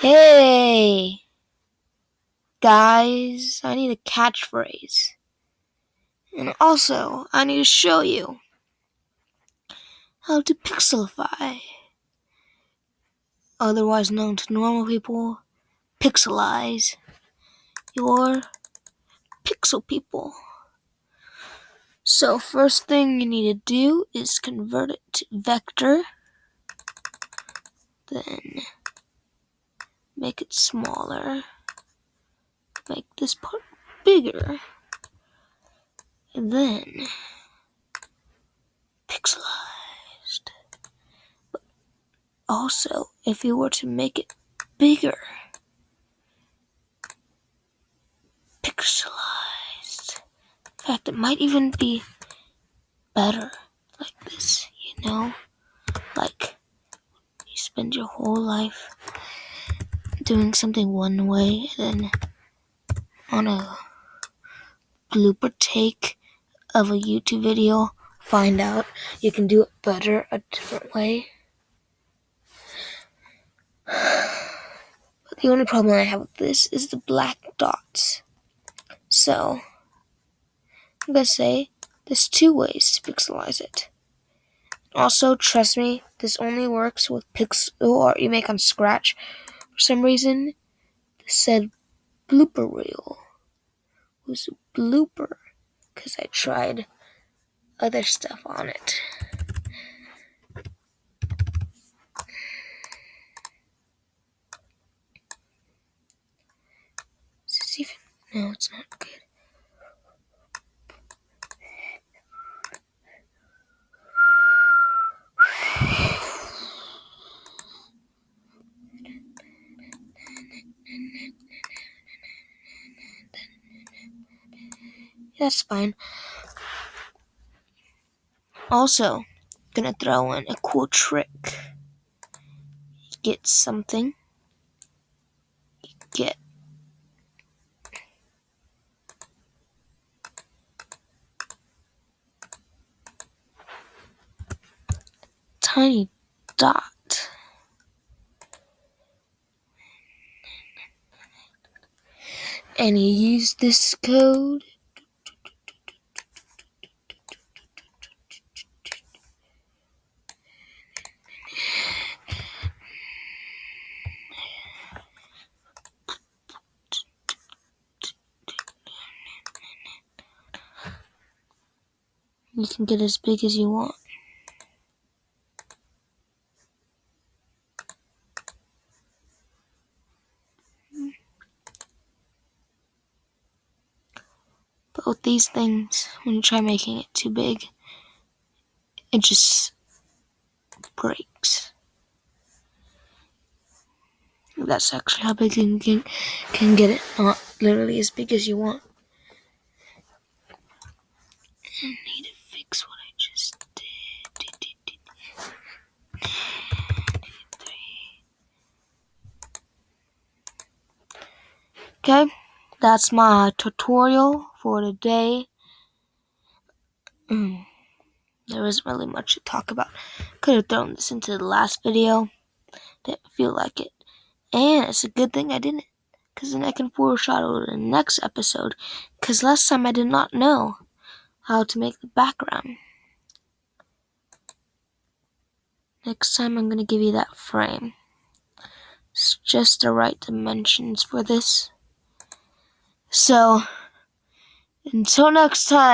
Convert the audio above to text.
Hey, guys, I need a catchphrase. And also, I need to show you how to pixelify, otherwise known to normal people, pixelize your pixel people. So, first thing you need to do is convert it to vector, then make it smaller, make this part bigger, and then pixelized. But also, if you were to make it bigger, pixelized. In fact, it might even be better like this, you know? Like, you spend your whole life doing something one way, then on a blooper take of a YouTube video, find out you can do it better a different way. But the only problem I have with this is the black dots. So, I'm gonna say there's two ways to pixelize it. Also, trust me, this only works with pixel art you make on Scratch. Some reason, said blooper reel was a blooper because I tried other stuff on it. Is this even? No, it's not good. That's fine. Also, gonna throw in a cool trick. Get something. Get tiny dot. And you use this code you can get as big as you want. But with these things, when you try making it too big, it just breaks. That's actually how big you can, can get it, not literally as big as you want. I need to fix what I just did. Okay, that's my tutorial for today. Mm, there isn't really much to talk about. Could have thrown this into the last video. Didn't feel like it. And it's a good thing I didn't. Because then I can foreshadow the next episode. Because last time I did not know how to make the background. Next time I'm going to give you that frame. It's just the right dimensions for this. So, until next time.